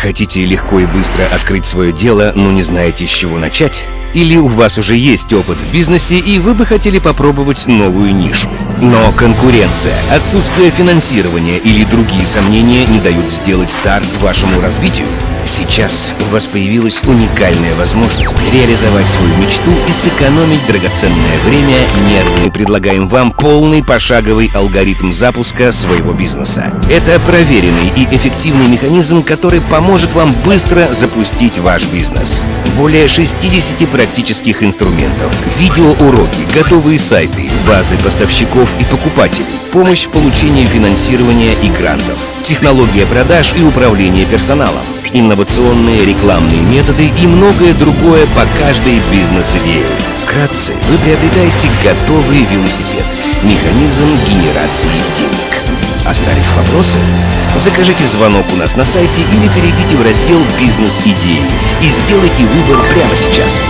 Хотите легко и быстро открыть свое дело, но не знаете, с чего начать? Или у вас уже есть опыт в бизнесе, и вы бы хотели попробовать новую нишу? Но конкуренция, отсутствие финансирования или другие сомнения не дают сделать старт вашему развитию? Сейчас у вас появилась уникальная возможность реализовать свою мечту и сэкономить драгоценное время нервы. Мы предлагаем вам полный пошаговый алгоритм запуска своего бизнеса. Это проверенный и эффективный механизм, который поможет вам быстро запустить ваш бизнес. Более 60 практических инструментов, видеоуроки, готовые сайты, базы поставщиков и покупателей, помощь в получении финансирования и грантов, технология продаж и управление персоналом, инновационные рекламные методы и многое другое по каждой бизнес-идее. Вкратце, вы приобретаете готовый велосипед, механизм генерации денег. Остались вопросы? Закажите звонок у нас на сайте или перейдите в раздел «Бизнес-идеи» и сделайте выбор прямо сейчас.